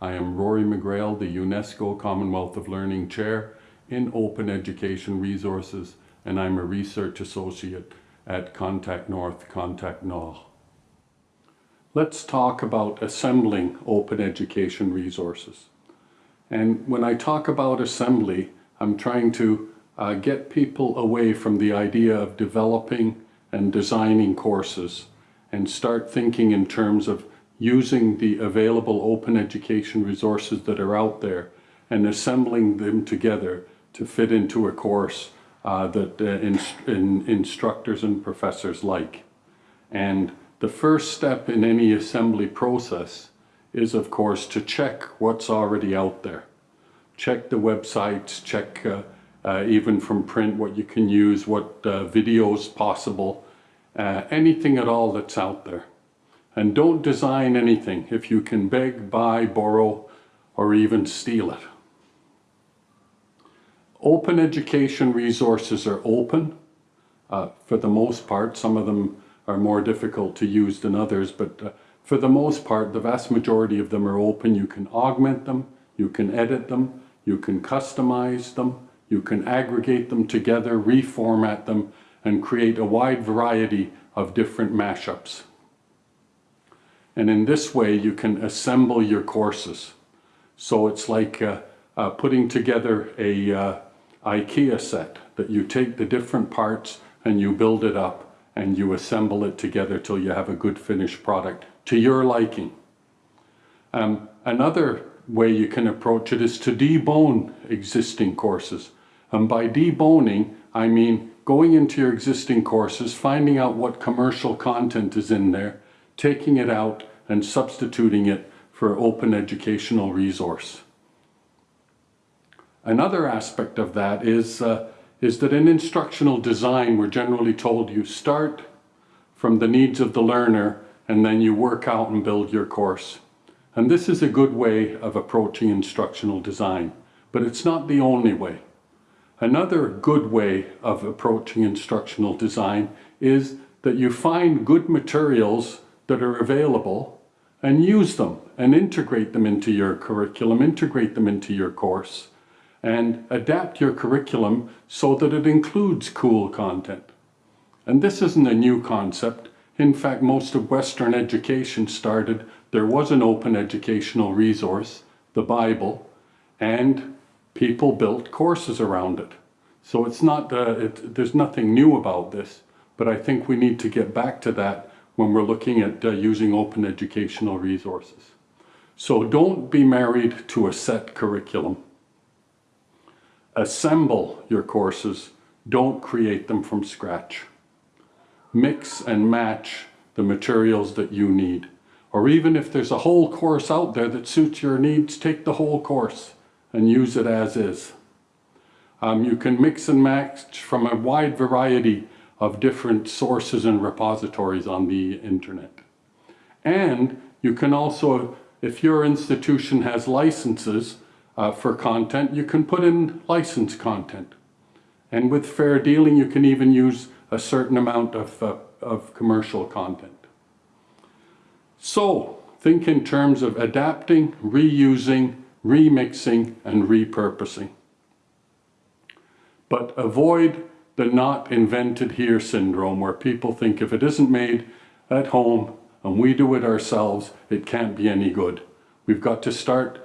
Rory McGreal, the UNESCO Commonwealth of Learning Chair in Open Education Resources, and I'm a Research Associate at Contact North, Contact Nord. Let's talk about assembling open education resources. And when I talk about assembly, I'm trying to uh, get people away from the idea of developing and designing courses and start thinking in terms of using the available open education resources that are out there and assembling them together to fit into a course uh, that uh, in, in instructors and professors like. And the first step in any assembly process is of course to check what's already out there. Check the websites, check uh, uh, even from print what you can use, what uh, videos possible, uh, anything at all that's out there. And don't design anything if you can beg, buy, borrow, or even steal it. Open education resources are open uh, for the most part. Some of them are more difficult to use than others, but uh, for the most part, the vast majority of them are open. You can augment them, you can edit them, you can customize them, you can aggregate them together, reformat them, and create a wide variety of different mashups. And in this way, you can assemble your courses. So it's like uh, uh, putting together a uh, IKEA set that you take the different parts and you build it up and you assemble it together till you have a good finished product to your liking. Um, another way you can approach it is to debone existing courses. And by deboning, I mean going into your existing courses, finding out what commercial content is in there, taking it out and substituting it for open educational resource. Another aspect of that is, uh, is that in instructional design, we're generally told you start from the needs of the learner and then you work out and build your course. And this is a good way of approaching instructional design, but it's not the only way. Another good way of approaching instructional design is that you find good materials that are available and use them and integrate them into your curriculum, integrate them into your course and adapt your curriculum so that it includes cool content. And this isn't a new concept. In fact, most of Western education started, there was an open educational resource, the Bible, and people built courses around it. So it's not, uh, it, there's nothing new about this, but I think we need to get back to that when we're looking at uh, using open educational resources. So don't be married to a set curriculum assemble your courses, don't create them from scratch. Mix and match the materials that you need. Or even if there's a whole course out there that suits your needs, take the whole course and use it as is. Um, you can mix and match from a wide variety of different sources and repositories on the internet. And you can also, if your institution has licenses, uh, for content, you can put in licensed content. And with fair dealing, you can even use a certain amount of, uh, of commercial content. So think in terms of adapting, reusing, remixing, and repurposing. But avoid the not invented here syndrome where people think if it isn't made at home and we do it ourselves, it can't be any good. We've got to start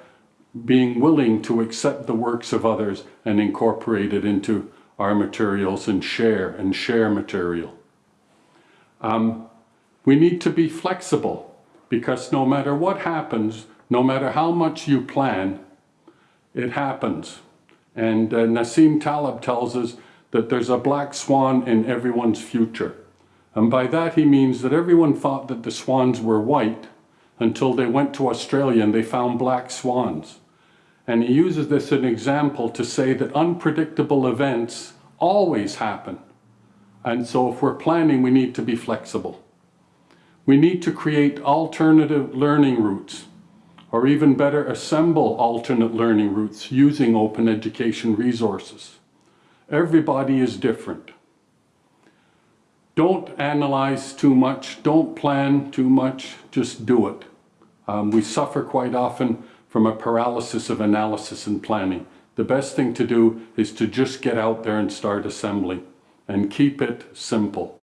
being willing to accept the works of others and incorporate it into our materials and share and share material. Um, we need to be flexible because no matter what happens, no matter how much you plan, it happens. And uh, Nassim Taleb tells us that there's a black swan in everyone's future. And by that he means that everyone thought that the swans were white until they went to Australia and they found black swans. And he uses this as an example to say that unpredictable events always happen. And so if we're planning, we need to be flexible. We need to create alternative learning routes, or even better, assemble alternate learning routes using open education resources. Everybody is different. Don't analyze too much, don't plan too much, just do it. Um, we suffer quite often from a paralysis of analysis and planning. The best thing to do is to just get out there and start assembling and keep it simple.